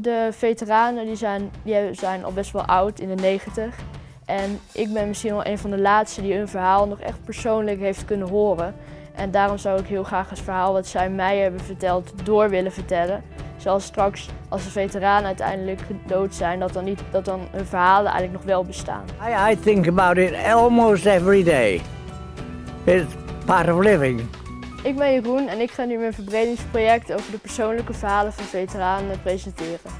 De veteranen die zijn, die zijn al best wel oud, in de 90. En ik ben misschien wel een van de laatste die hun verhaal nog echt persoonlijk heeft kunnen horen. En daarom zou ik heel graag het verhaal wat zij mij hebben verteld door willen vertellen. Zoals straks, als de veteranen uiteindelijk dood zijn, dat dan, niet, dat dan hun verhalen eigenlijk nog wel bestaan. I, I think about it almost every day. It's part of living. Ik ben Jeroen en ik ga nu mijn verbredingsproject over de persoonlijke verhalen van veteranen presenteren.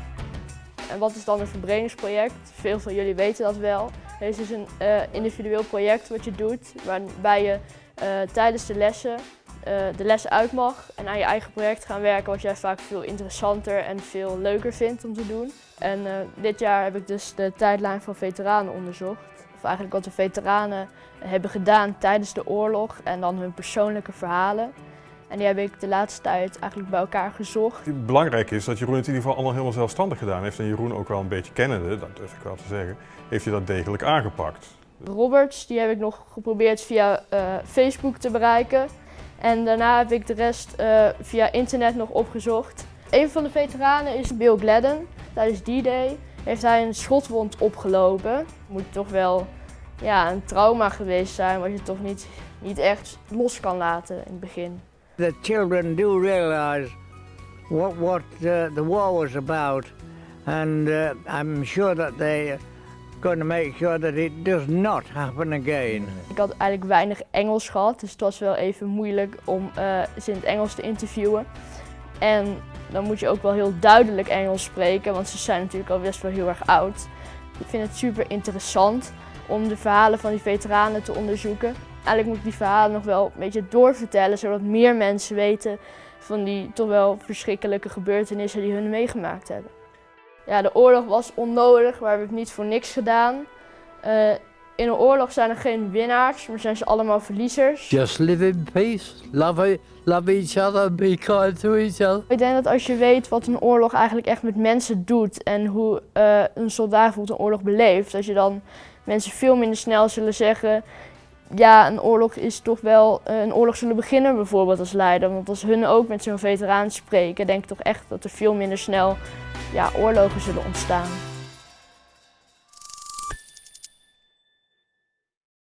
En wat is dan een verbredingsproject? Veel van jullie weten dat wel. Het is een uh, individueel project wat je doet, waarbij je uh, tijdens de lessen de lessen uit mag en aan je eigen project gaan werken wat jij vaak veel interessanter en veel leuker vindt om te doen. En dit jaar heb ik dus de tijdlijn van veteranen onderzocht. Of eigenlijk wat de veteranen hebben gedaan tijdens de oorlog en dan hun persoonlijke verhalen. En die heb ik de laatste tijd eigenlijk bij elkaar gezocht. Belangrijk is dat Jeroen het in ieder geval allemaal helemaal zelfstandig gedaan heeft. En Jeroen ook wel een beetje kennende, dat durf ik wel te zeggen, heeft hij dat degelijk aangepakt. Roberts, die heb ik nog geprobeerd via uh, Facebook te bereiken. En daarna heb ik de rest uh, via internet nog opgezocht. Een van de veteranen is Bill Gladden. Tijdens D-Day heeft hij een schotwond opgelopen. Moet toch wel ja, een trauma geweest zijn, wat je toch niet, niet echt los kan laten in het begin. The children do realize what, what the war was about and uh, I'm sure that they to make sure that it does not happen again. Ik had eigenlijk weinig Engels gehad, dus het was wel even moeilijk om uh, ze in het Engels te interviewen. En dan moet je ook wel heel duidelijk Engels spreken, want ze zijn natuurlijk al best wel heel erg oud. Ik vind het super interessant om de verhalen van die veteranen te onderzoeken. Eigenlijk moet ik die verhalen nog wel een beetje doorvertellen, zodat meer mensen weten van die toch wel verschrikkelijke gebeurtenissen die hun meegemaakt hebben. Ja, de oorlog was onnodig, we hebben het niet voor niks gedaan. Uh, in een oorlog zijn er geen winnaars, maar zijn ze allemaal verliezers. Just live in peace, love, love each other, be kind to each other. Ik denk dat als je weet wat een oorlog eigenlijk echt met mensen doet en hoe uh, een soldaat bijvoorbeeld een oorlog beleeft, dat je dan mensen veel minder snel zullen zeggen ja, een oorlog is toch wel eh, een oorlog zullen beginnen bijvoorbeeld als leider. Want als hun ook met zo'n veteraan spreken, denk ik toch echt dat er veel minder snel ja, oorlogen zullen ontstaan.